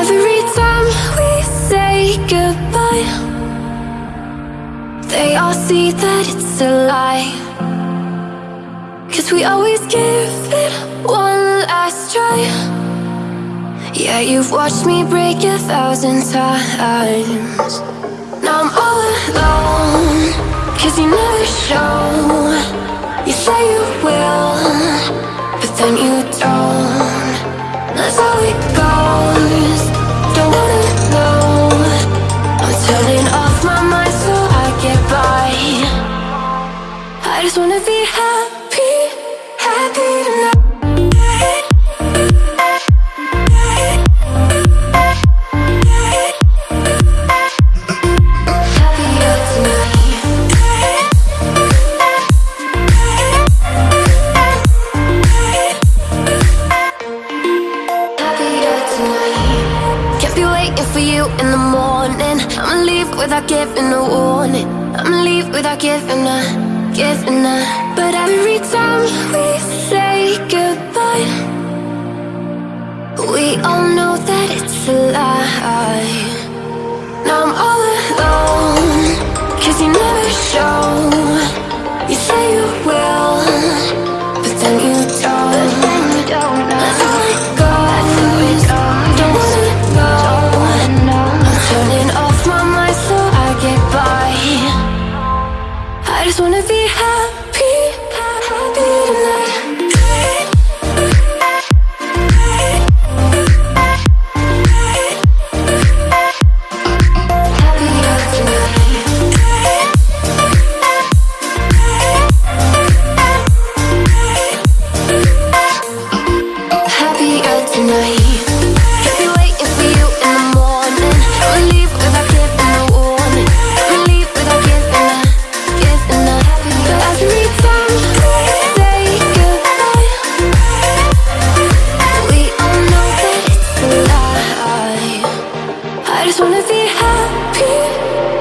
Every time we say goodbye They all see that it's a lie. Cause we always give it one last try. Yeah, you've watched me break a thousand times. Now I'm all alone Cause you never show. You say you will But then you don't. Just wanna be happy, happy tonight. For you in the morning. I'ma leave without giving a warning. I'ma leave without giving a, giving a But every time we say goodbye We all know that it's a lie. Now I'm all alone Cause you never show I just wanna be happy wanna be happy.